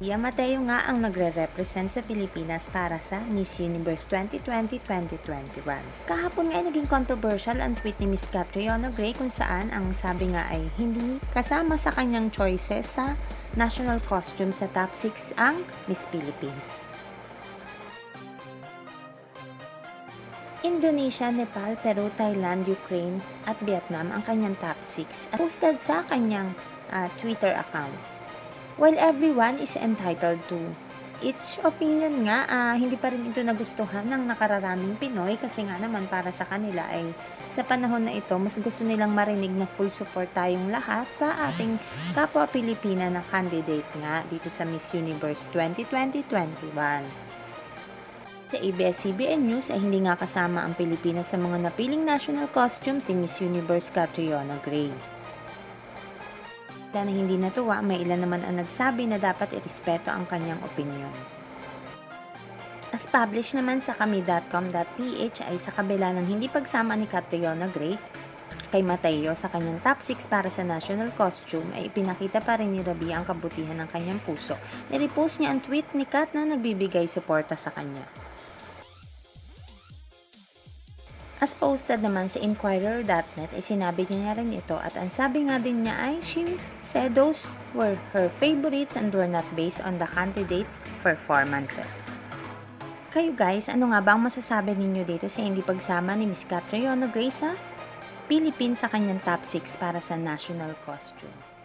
Ia Mateo nga ang nagre-represent sa Pilipinas para sa Miss Universe 2020-2021. Kahapon nga ay naging controversial ang tweet ni Miss Catriona Gray kung saan ang sabi nga ay hindi kasama sa kanyang choices sa national costume sa top 6 ang Miss Philippines. Indonesia, Nepal, Peru, Thailand, Ukraine at Vietnam ang kanyang top 6 at posted sa kanyang ah, Twitter account. While everyone is entitled to each opinion nga, ah, hindi pa rin ito nagustuhan ng nakararaming Pinoy kasi nga naman para sa kanila ay sa panahon na ito, mas gusto nilang marinig na full support tayong lahat sa ating kapwa Pilipina na candidate nga dito sa Miss Universe 2020-21. Sa ABS-CBN News ay hindi nga kasama ang Pilipinas sa mga napiling national costumes ni Miss Universe Catriona Gray. Dahil hindi natuwa, may ilan naman ang nagsabi na dapat irespeto ang kanyang opinion. As published naman sa kami.com.ph ay sa kabila ng hindi pagsama ni Catriona Gray kay Mateo sa kanyang top 6 para sa national costume ay ipinakita pa rin ni Rabia ang kabutihan ng kanyang puso. Nirepost niya ang tweet ni Kat na nagbibigay suporta sa kanya. As posted naman sa Inquirer.net ay sinabi niya rin ito at ang sabi nga din niya ay she said those were her favorites and were not based on the candidates' performances. Kayo guys, ano nga ba ang masasabi ninyo dito sa hindi pagsama ni Miss Catriona Gray sa Philippines sa kanyang top 6 para sa national costume?